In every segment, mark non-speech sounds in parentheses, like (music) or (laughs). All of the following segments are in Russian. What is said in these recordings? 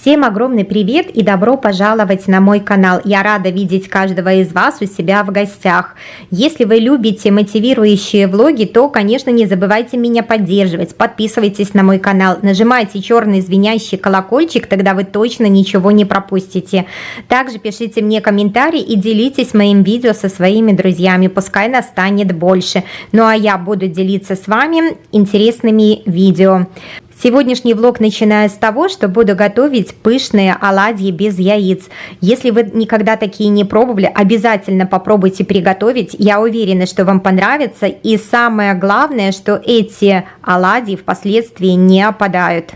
Всем огромный привет и добро пожаловать на мой канал. Я рада видеть каждого из вас у себя в гостях. Если вы любите мотивирующие влоги, то, конечно, не забывайте меня поддерживать. Подписывайтесь на мой канал, нажимайте черный звенящий колокольчик, тогда вы точно ничего не пропустите. Также пишите мне комментарии и делитесь моим видео со своими друзьями, пускай нас станет больше. Ну а я буду делиться с вами интересными видео. Сегодняшний влог начинаю с того, что буду готовить пышные оладьи без яиц. Если вы никогда такие не пробовали, обязательно попробуйте приготовить. Я уверена, что вам понравится. И самое главное, что эти оладьи впоследствии не опадают.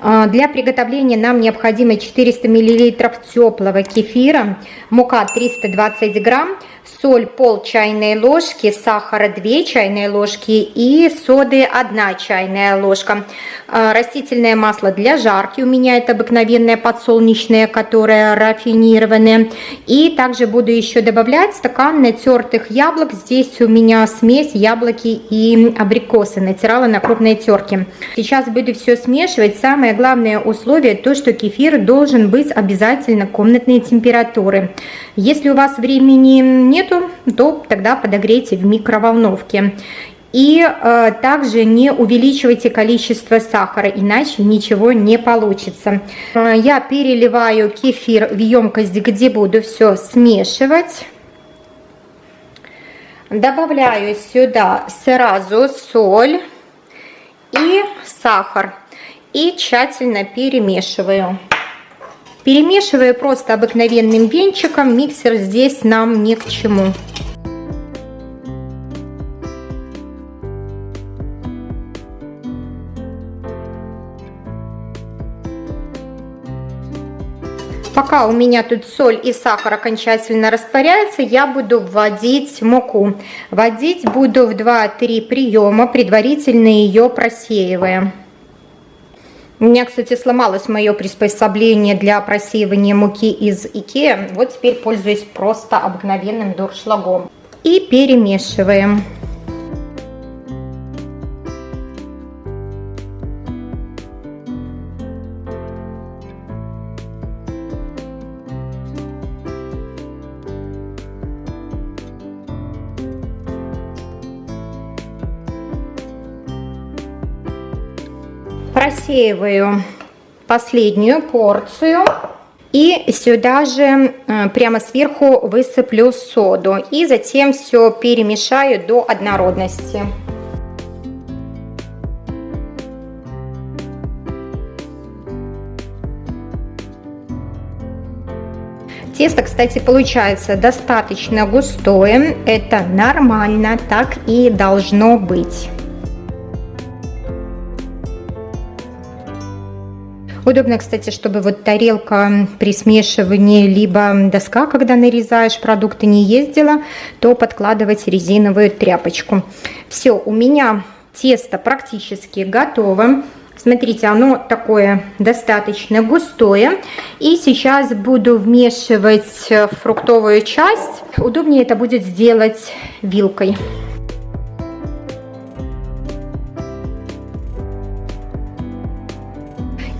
А, для приготовления нам необходимо 400 мл теплого кефира, мука 320 грамм, соль пол чайной ложки, сахара 2 чайные ложки и соды 1 чайная ложка. А, растительное масло для жарки, у меня это обыкновенное подсолнечное, которое рафинированное. И также буду еще добавлять стакан натертых яблок. Здесь у меня смесь яблоки и абрикосы, натирала на крупной терке. Сейчас буду все смешивать. Самое главное условие то, что кефир должен быть обязательно комнатной температуры. Если у вас времени нету, то тогда подогрейте в микроволновке. И э, также не увеличивайте количество сахара, иначе ничего не получится. Э, я переливаю кефир в емкость, где буду все смешивать. Добавляю сюда сразу соль и сахар. И тщательно перемешиваю. Перемешиваю просто обыкновенным венчиком. Миксер здесь нам ни к чему. Пока у меня тут соль и сахар окончательно растворяются, я буду вводить муку. Вводить буду в 2-3 приема, предварительно ее просеивая. У меня, кстати, сломалось мое приспособление для просеивания муки из Икеа. Вот теперь пользуюсь просто обыкновенным дуршлагом. И перемешиваем. Просеиваю последнюю порцию. И сюда же э, прямо сверху высыплю соду. И затем все перемешаю до однородности. Тесто, кстати, получается достаточно густое. Это нормально, так и должно быть. Удобно, кстати, чтобы вот тарелка при смешивании, либо доска, когда нарезаешь продукты, не ездила, то подкладывать резиновую тряпочку. Все, у меня тесто практически готово. Смотрите, оно такое достаточно густое. И сейчас буду вмешивать фруктовую часть. Удобнее это будет сделать вилкой.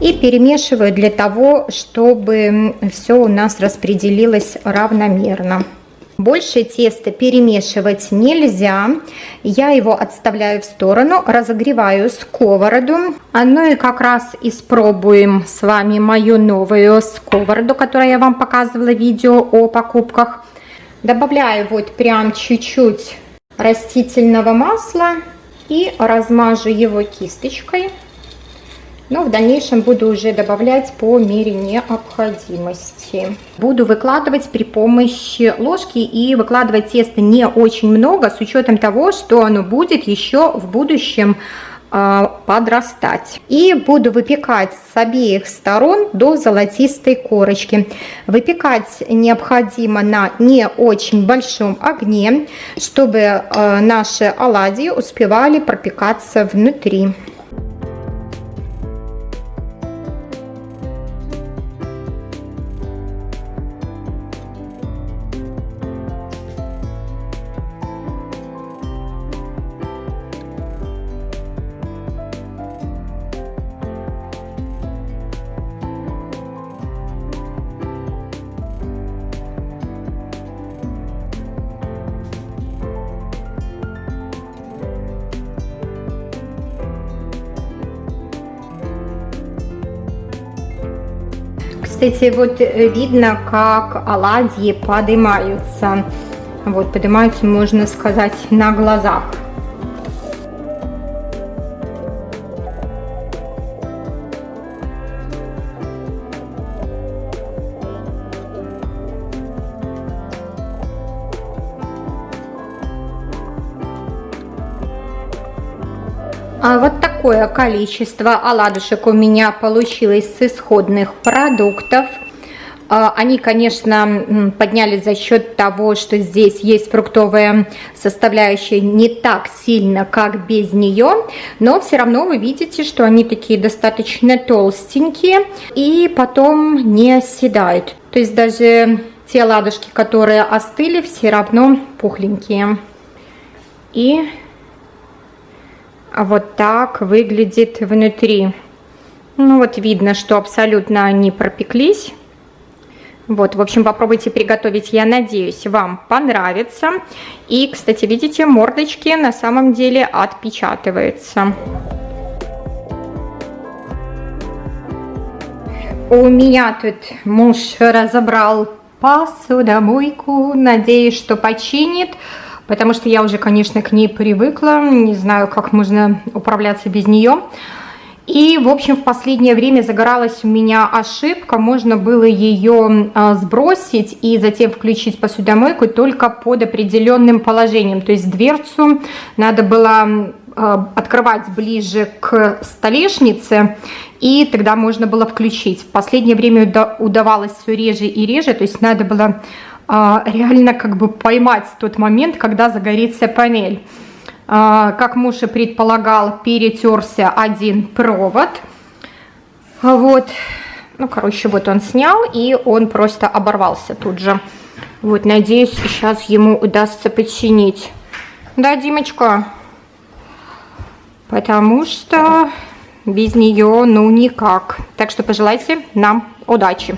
И перемешиваю для того, чтобы все у нас распределилось равномерно. Больше теста перемешивать нельзя. Я его отставляю в сторону, разогреваю сковороду. А ну и как раз испробуем с вами мою новую сковороду, которую я вам показывала в видео о покупках. Добавляю вот прям чуть-чуть растительного масла и размажу его кисточкой но в дальнейшем буду уже добавлять по мере необходимости. Буду выкладывать при помощи ложки и выкладывать тесто не очень много, с учетом того, что оно будет еще в будущем а, подрастать. И буду выпекать с обеих сторон до золотистой корочки. Выпекать необходимо на не очень большом огне, чтобы а, наши оладьи успевали пропекаться внутри. Кстати, вот э, видно, как оладьи поднимаются. Вот, поднимаются, можно сказать, на глазах. А вот такое количество оладушек у меня получилось с исходных продуктов. А, они, конечно, поднялись за счет того, что здесь есть фруктовая составляющая не так сильно, как без нее, но все равно вы видите, что они такие достаточно толстенькие и потом не оседают. То есть даже те ладушки, которые остыли, все равно пухленькие. И вот так выглядит внутри. Ну вот видно, что абсолютно они пропеклись. Вот, в общем, попробуйте приготовить, я надеюсь, вам понравится. И, кстати, видите, мордочки на самом деле отпечатываются. У меня тут муж разобрал посудомойку, надеюсь, что починит потому что я уже, конечно, к ней привыкла, не знаю, как можно управляться без нее. И, в общем, в последнее время загоралась у меня ошибка, можно было ее а, сбросить и затем включить посудомойку только под определенным положением. То есть дверцу надо было а, открывать ближе к столешнице, и тогда можно было включить. В последнее время удавалось все реже и реже, то есть надо было реально как бы поймать тот момент, когда загорится панель. А, как муж и предполагал, перетерся один провод. Вот. Ну, короче, вот он снял, и он просто оборвался тут же. Вот, надеюсь, сейчас ему удастся починить. Да, Димочка? Потому что без нее, ну, никак. Так что пожелайте нам удачи.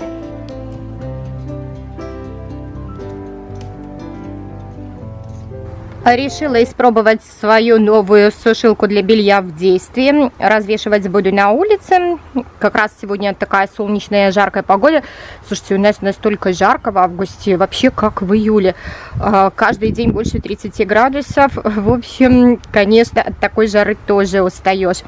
Решила испробовать свою новую сушилку для белья в действии. Развешивать буду на улице. Как раз сегодня такая солнечная, жаркая погода. Слушайте, у нас настолько жарко в августе, вообще как в июле. А, каждый день больше 30 градусов. В общем, конечно, от такой жары тоже устаешь.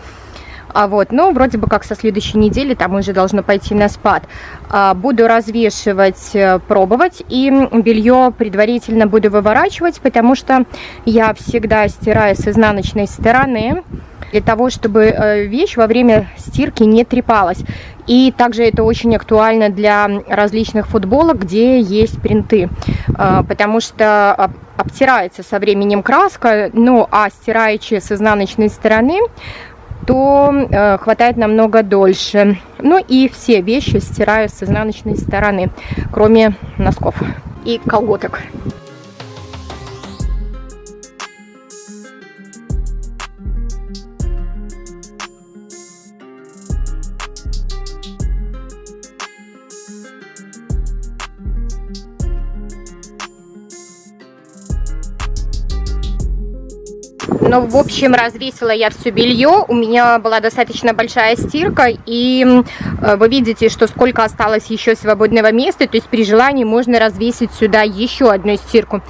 А вот, но вроде бы как со следующей недели там уже должно пойти на спад. А, буду развешивать, э, пробовать, и белье предварительно буду выворачивать, потому что я всегда стираю с изнаночной стороны, для того, чтобы э, вещь во время стирки не трепалась. И также это очень актуально для различных футболок, где есть принты, а, потому что обтирается со временем краска, ну а стираючи с изнаночной стороны, то э, хватает намного дольше. Ну и все вещи стираю с изнаночной стороны, кроме носков и колготок. Но, в общем, развесила я все белье. У меня была достаточно большая стирка. И э, вы видите, что сколько осталось еще свободного места. То есть при желании можно развесить сюда еще одну стирку.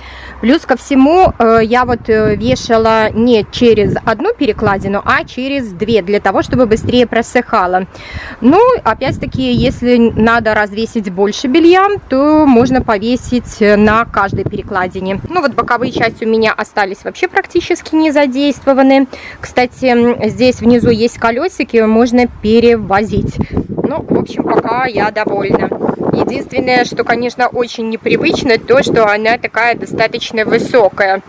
Плюс ко всему, э, я вот э, вешала не через одну перекладину, а через две, для того, чтобы быстрее просыхало. Ну, опять-таки, если надо развесить больше белья, то можно повесить на каждой перекладине. Ну, вот боковые части у меня остались вообще практически не задействованы задействованы. Кстати, здесь внизу есть колесики, можно перевозить. Ну, в общем, пока я довольна. Единственное, что, конечно, очень непривычно, то, что она такая достаточно высокая.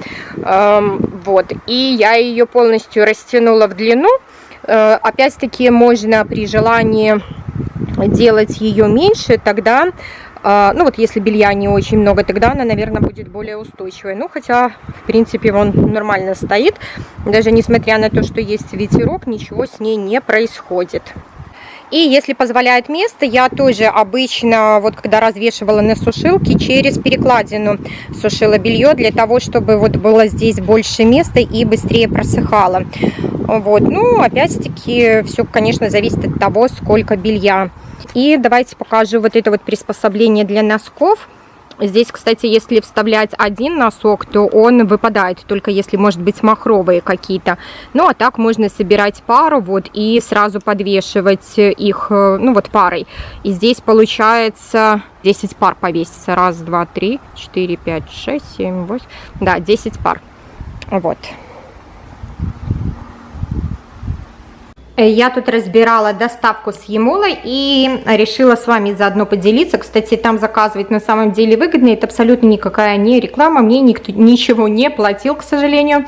Эм, вот. И я ее полностью растянула в длину. Э, Опять-таки, можно при желании делать ее меньше, тогда ну вот если белья не очень много, тогда она, наверное, будет более устойчивой. Ну, хотя, в принципе, он нормально стоит. Даже несмотря на то, что есть ветерок, ничего с ней не происходит. И если позволяет место, я тоже обычно, вот когда развешивала на сушилке, через перекладину сушила белье для того, чтобы вот было здесь больше места и быстрее просыхало. Вот, ну, опять-таки, все, конечно, зависит от того, сколько белья. И давайте покажу вот это вот приспособление для носков. Здесь, кстати, если вставлять один носок, то он выпадает, только если, может быть, махровые какие-то. Ну, а так можно собирать пару вот и сразу подвешивать их, э, ну, вот парой. И здесь получается 10 пар повесится. Раз, два, три, четыре, пять, шесть, семь, восемь. Да, 10 пар. Вот. Э, я тут разбирала доставку с Емолой и решила с вами заодно поделиться. Кстати, там заказывать на самом деле выгодно. Это абсолютно никакая не реклама. Мне никто ничего не платил, к сожалению.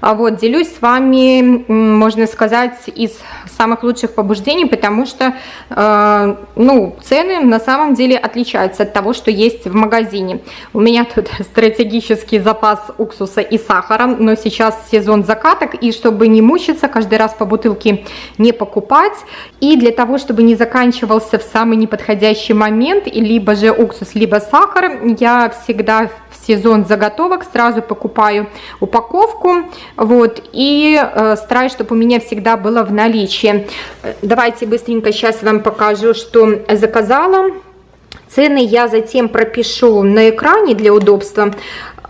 А вот, делюсь с вами, можно сказать, из самых лучших побуждений, потому что, э, ну, цены на самом деле отличаются от того, что есть в магазине. У меня тут (laughs) стратегический запас уксуса и сахара, но сейчас сезон закаток, и чтобы не мучиться, каждый раз по бутылке не покупать, и для того, чтобы не заканчивался в самый неподходящий момент, либо же уксус, либо сахар, я всегда в сезон заготовок сразу покупаю упаковку, вот, и э, стараюсь, чтобы у меня всегда было в наличии. Давайте быстренько сейчас вам покажу, что заказала. Цены я затем пропишу на экране для удобства.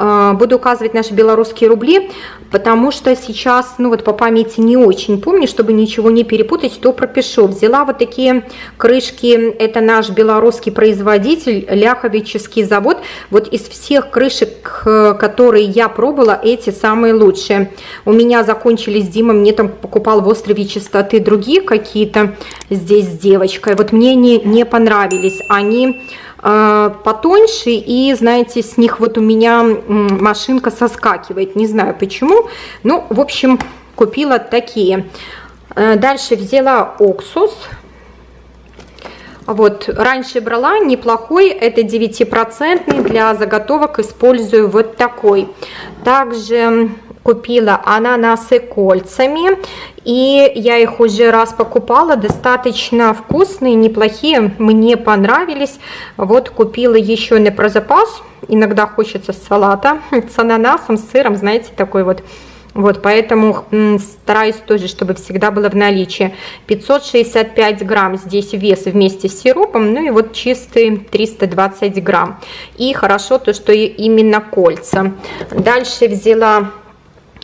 Э, буду указывать наши белорусские рубли потому что сейчас, ну вот по памяти не очень помню, чтобы ничего не перепутать, то пропишу. Взяла вот такие крышки, это наш белорусский производитель, Ляховический завод. Вот из всех крышек, э, которые я пробовала, эти самые лучшие. У меня закончились, Дима мне там покупал в острове чистоты другие какие-то здесь с девочкой. Вот мне не, не понравились. Они потоньше и знаете с них вот у меня машинка соскакивает не знаю почему ну, в общем, купила такие. Э, дальше взяла уксус. Вот, раньше брала неплохой, это 9% для заготовок использую вот такой. Также купила ананасы кольцами, и я их уже раз покупала, достаточно вкусные, неплохие, мне понравились. Вот купила еще на прозапас, иногда хочется салата (laughs) с ананасом, с сыром, знаете, такой вот. Вот, поэтому стараюсь тоже, чтобы всегда было в наличии. 565 грамм здесь вес вместе с сиропом, ну и вот чистые 320 грамм. И хорошо то, что именно кольца. Дальше взяла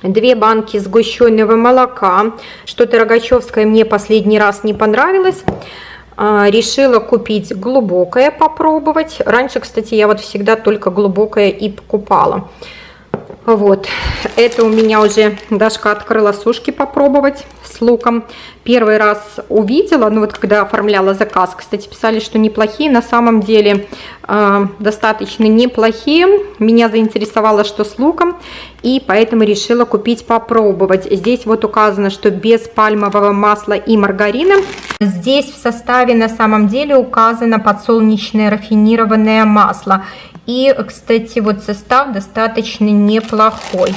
две банки сгущенного молока. Что-то Рогачевское мне последний раз не понравилось. А, решила купить глубокое, попробовать. Раньше, кстати, я вот всегда только глубокое и покупала. Вот, это у меня уже Дашка открыла сушки попробовать с луком. Первый раз увидела, ну вот когда оформляла заказ, кстати, писали, что неплохие, на самом деле э, достаточно неплохие. Меня заинтересовало, что с луком, и поэтому решила купить попробовать. Здесь вот указано, что без пальмового масла и маргарина. Здесь в составе на самом деле указано подсолнечное рафинированное масло. И, кстати, вот состав достаточно неплохой.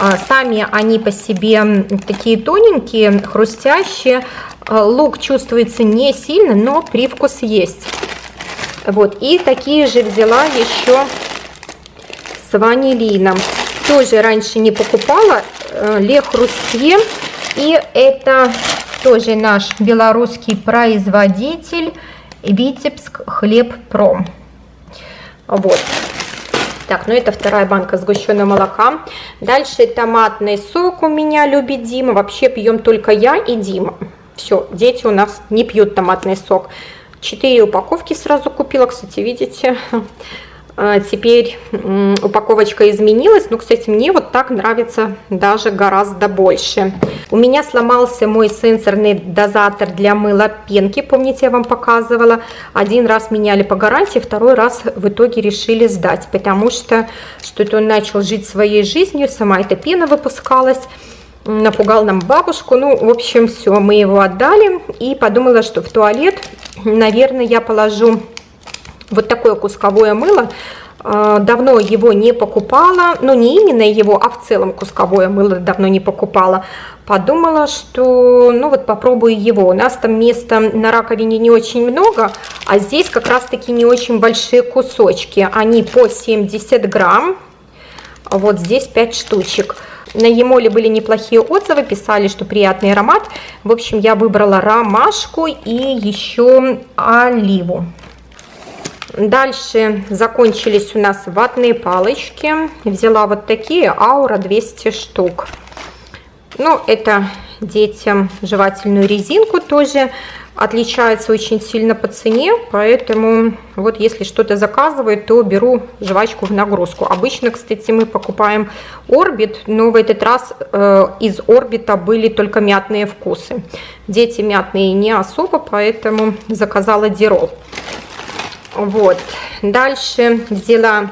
А, сами они по себе такие тоненькие, хрустящие. А, лук чувствуется не сильно, но привкус есть. Вот, и такие же взяла еще с ванилином. Тоже раньше не покупала, э, Ле Хрустье. И это тоже наш белорусский производитель Витебск Хлеб Пром. Вот. Так, ну это вторая банка сгущенного молока. Дальше томатный сок у меня любит Дима. Вообще пьем только я и Дима. Все, дети у нас не пьют томатный сок. Четыре упаковки сразу купила, кстати, видите. А, теперь упаковочка изменилась. Ну, кстати, мне вот так нравится даже гораздо больше. У меня сломался мой сенсорный дозатор для мыла пенки. Помните, я вам показывала. Один раз меняли по гарантии, второй раз в итоге решили сдать. Потому что что-то он начал жить своей жизнью. Сама эта пена выпускалась напугал нам бабушку. Ну, в общем, все, мы его отдали. И подумала, что в туалет, наверное, я положу вот такое кусковое мыло. Э, давно его не покупала, но не именно его, а в целом кусковое мыло давно не покупала. Подумала, что ну вот попробую его. У нас там места на раковине не очень много, а здесь как раз таки не очень большие кусочки. Они по 70 грамм, вот здесь 5 штучек. На Емоле были неплохие отзывы, писали, что приятный аромат. В общем, я выбрала ромашку и еще оливу. Дальше закончились у нас ватные палочки. Взяла вот такие, аура 200 штук. Ну, это детям жевательную резинку тоже отличается очень сильно по цене, поэтому вот если что-то заказывают, то беру жвачку в нагрузку. Обычно, кстати, мы покупаем Орбит, но в этот раз э, из Орбита были только мятные вкусы. Дети мятные не особо, поэтому заказала Дирол. Вот. Дальше взяла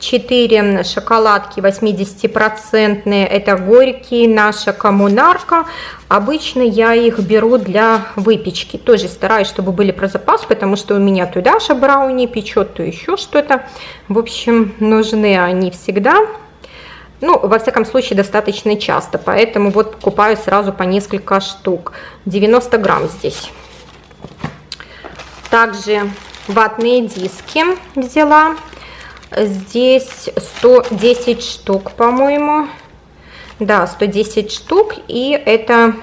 4 шоколадки 80-процентные. Это горькие, наша коммунарка. Обычно я их беру для выпечки. Тоже стараюсь, чтобы были про запас, потому что у меня то Даша брауни печет, то еще что-то. В общем, нужны они всегда. Ну, во всяком случае, достаточно часто. Поэтому вот покупаю сразу по несколько штук. 90 грамм здесь. Также ватные диски взяла. Здесь 110 штук, по-моему. Да, 110 штук. И это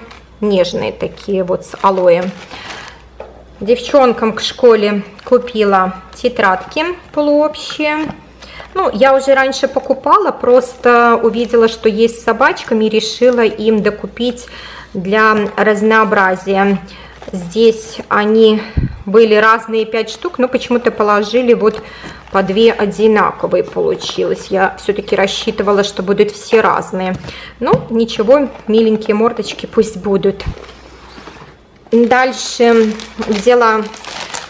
нежные такие вот с алоэ. Девчонкам к школе купила тетрадки полуобщие. Ну, я уже раньше покупала, просто увидела, что есть с собачками, решила им докупить для разнообразия. Здесь они были разные 5 штук, но почему-то положили вот по 2 одинаковые получилось. Я все-таки рассчитывала, что будут все разные. Ну, ничего, миленькие мордочки пусть будут. Дальше взяла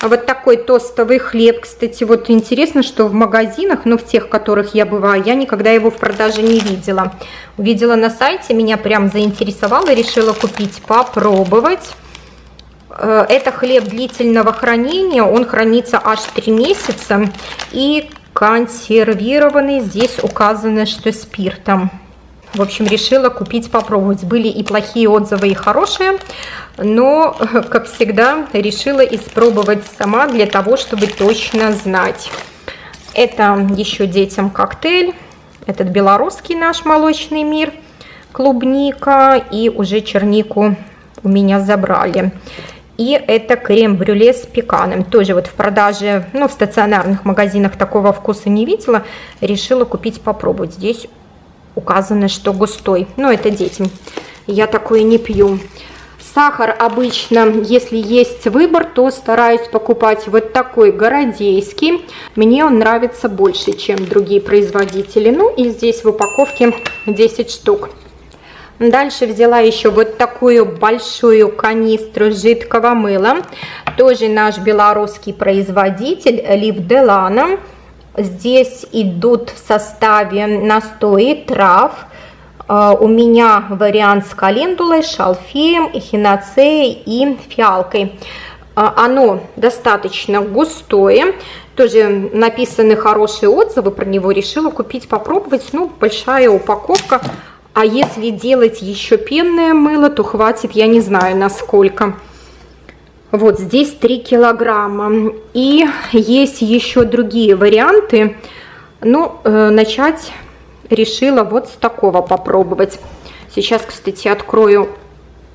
вот такой тостовый хлеб. Кстати, вот интересно, что в магазинах, ну в тех, в которых я бываю, я никогда его в продаже не видела. Увидела на сайте, меня прям заинтересовало, решила купить, попробовать. Э, это хлеб длительного хранения, он хранится аж 3 месяца и консервированный, здесь указано, что спиртом. В общем, решила купить, попробовать. Были и плохие отзывы, и хорошие, но, (laughs) как всегда, решила испробовать сама для того, чтобы точно знать. Это еще детям коктейль, этот белорусский наш молочный мир, клубника и уже чернику у меня забрали. И это крем-брюле с пеканом. Тоже вот в продаже, ну, в стационарных магазинах такого вкуса не видела. Решила купить, попробовать. Здесь указано, что густой. Но это детям. Я такое не пью. Сахар обычно, если есть выбор, то стараюсь покупать вот такой городейский. Мне он нравится больше, чем другие производители. Ну и здесь в упаковке 10 штук. Дальше взяла еще вот такую большую канистру жидкого мыла. Тоже наш белорусский производитель Лив Делана. Здесь идут в составе настои трав. А, у меня вариант с календулой, шалфеем, эхиноцеей и фиалкой. А, оно достаточно густое, тоже написаны хорошие отзывы про него, решила купить, попробовать. Ну, большая упаковка а если делать еще пенное мыло, то хватит, я не знаю, насколько. Вот здесь 3 килограмма. И есть еще другие варианты. Ну, э, начать решила вот с такого попробовать. Сейчас, кстати, открою,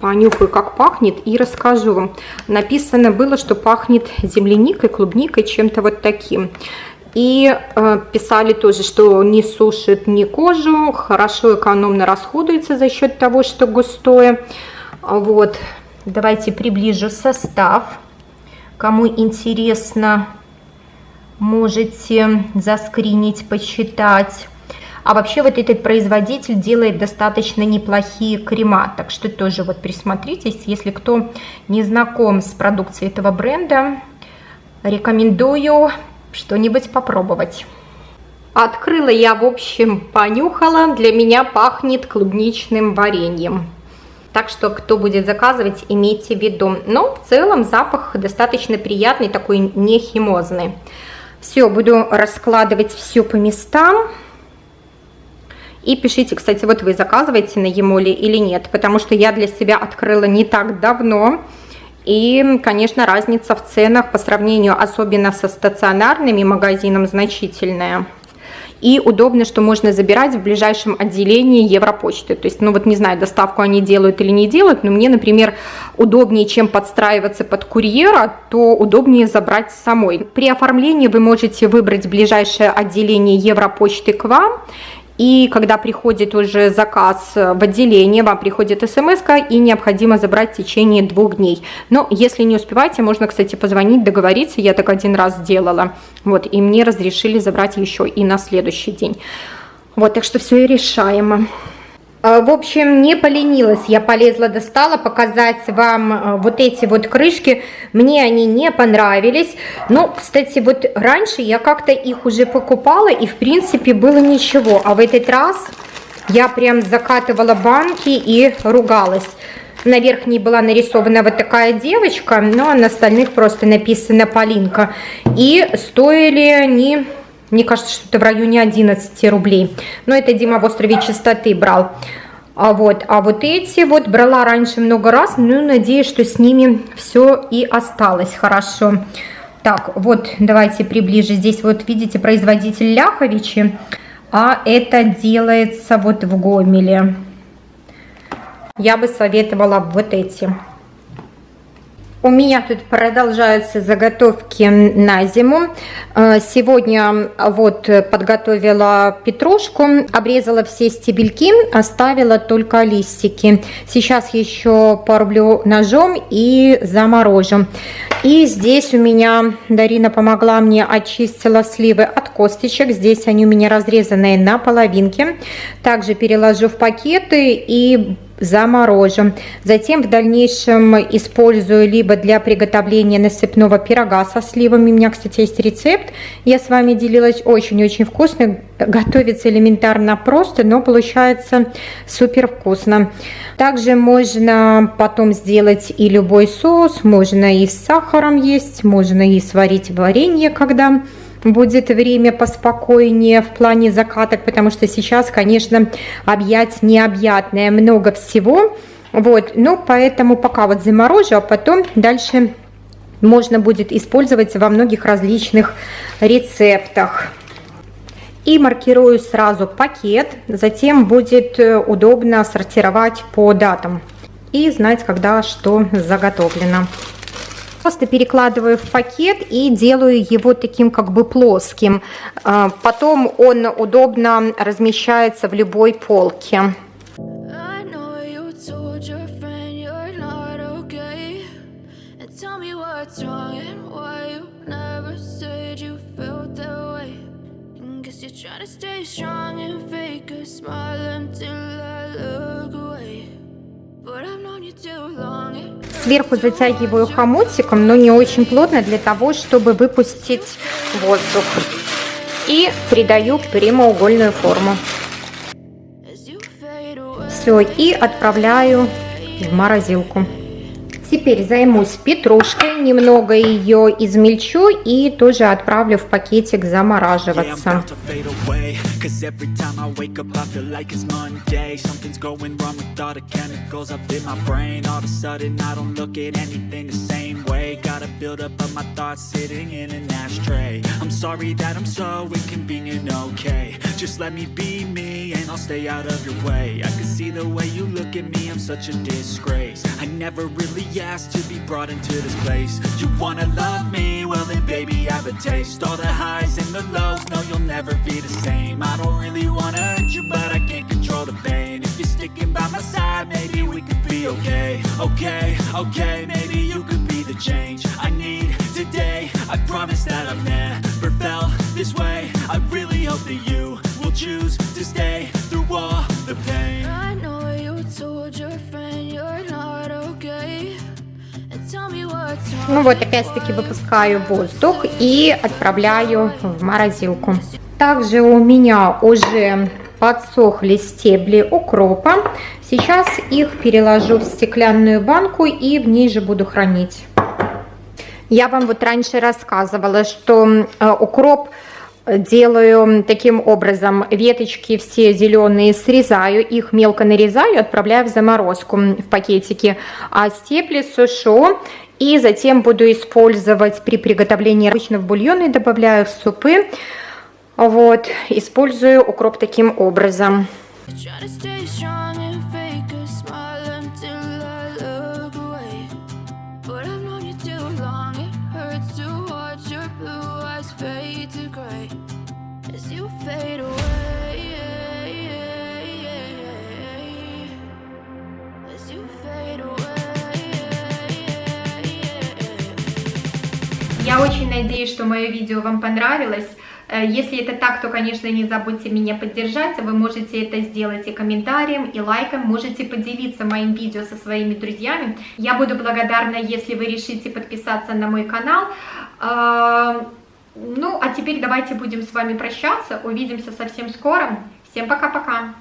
понюхаю, как пахнет и расскажу вам. Написано было, что пахнет земляникой, клубникой, чем-то вот таким. И э, писали тоже, что не сушит ни кожу, хорошо экономно расходуется за счет того, что густое. Вот, давайте приближу состав. Кому интересно, можете заскринить, почитать. А вообще вот этот производитель делает достаточно неплохие крема, так что тоже вот присмотритесь, если кто не знаком с продукцией этого бренда, рекомендую что-нибудь попробовать. Открыла я, в общем, понюхала. Для меня пахнет клубничным вареньем. Так что, кто будет заказывать, имейте в виду. Но в целом запах достаточно приятный, такой не химозный. Все, буду раскладывать все по местам. И пишите, кстати, вот вы заказываете на Емоле или нет, потому что я для себя открыла не так давно. И, конечно, разница в ценах по сравнению особенно со стационарными магазином значительная. И удобно, что можно забирать в ближайшем отделении Европочты. То есть, ну вот не знаю, доставку они делают или не делают, но мне, например, удобнее, чем подстраиваться под курьера, то удобнее забрать самой. При оформлении вы можете выбрать ближайшее отделение Европочты к вам и когда приходит уже заказ в отделение, вам приходит смс и необходимо забрать в течение двух дней. Но если не успеваете, можно, кстати, позвонить, договориться. Я так один раз делала. Вот, и мне разрешили забрать еще и на следующий день. Вот, так что все и решаемо. А, в общем, не поленилась, я полезла, достала показать вам а, вот эти вот крышки. Мне они не понравились. Но, кстати, вот раньше я как-то их уже покупала, и в принципе было ничего. А в этот раз я прям закатывала банки и ругалась. На верхней была нарисована вот такая девочка, но на остальных просто написано Полинка. И стоили они мне кажется, что это в районе 11 рублей. Но это Дима в острове чистоты брал. А вот, а вот эти вот брала раньше много раз, ну, надеюсь, что с ними все и осталось хорошо. Так, вот, давайте приближе. Здесь вот, видите, производитель Ляховичи, а это делается вот в Гомеле. Я бы советовала вот эти. У меня тут продолжаются заготовки на зиму. Э, сегодня вот подготовила петрушку, обрезала все стебельки, оставила только листики. Сейчас еще порублю ножом и заморожу. И здесь у меня Дарина помогла мне, очистила сливы от косточек. Здесь они у меня разрезанные на половинки. Также переложу в пакеты и заморожу. Затем в дальнейшем использую либо для приготовления насыпного пирога со сливами. У меня, кстати, есть рецепт. Я с вами делилась очень-очень вкусно. Готовится элементарно просто, но получается супер вкусно. Также можно потом сделать и любой соус. Можно и с сахаром есть, можно и сварить варенье, когда будет время поспокойнее в плане закаток, потому что сейчас, конечно, объять необъятное, много всего. Вот, ну, поэтому пока вот заморожу, а потом дальше можно будет использовать во многих различных рецептах. И маркирую сразу пакет, затем будет э, удобно сортировать по датам и знать, когда что заготовлено. Просто перекладываю в пакет и делаю его таким как бы плоским. А, потом он удобно размещается в любой полке. Try to stay strong and fake a smile until I look away. Сверху затягиваю хомутиком, но не очень плотно, для того, чтобы выпустить воздух. И придаю прямоугольную форму. Все, и отправляю в морозилку. Теперь займусь петрушкой, немного ее измельчу и тоже отправлю в пакетик замораживаться. Just I'll stay out of your way. I can see the way you look at me, I'm such a disgrace. I never really asked to be brought into this place. You wanna love me? Well then baby I have a taste. All the highs and the lows, no you'll never be the same. I don't really wanna hurt you, but I can't control the pain. If you're sticking by my side, maybe we could be okay. Okay, okay, maybe you could be the change I need today. I promise that I've never felt this way. I really hope that you choose to stay through all the pain I know you told your friend you're not okay ну вот, опять-таки выпускаю воздух и отправляю в морозилку. Также у меня уже подсохли стебли укропа. Сейчас их переложу в стеклянную банку и в ней же буду хранить. Я вам вот раньше рассказывала, что э, укроп делаю таким образом. Веточки все зеленые срезаю, их мелко нарезаю, отправляю в заморозку в пакетики. А стебли сушу и затем буду использовать при приготовлении обычно в бульоны, добавляю в супы. Вот, использую укроп таким образом. Надеюсь, что мое видео вам понравилось. Э, если это так, то, конечно, не забудьте меня поддержать. Вы можете это сделать и комментарием, и лайком. Можете поделиться моим видео со своими друзьями. Я буду благодарна, если вы решите подписаться на мой канал. Э, ну, а теперь давайте будем с вами прощаться. Увидимся совсем скоро. Всем пока-пока.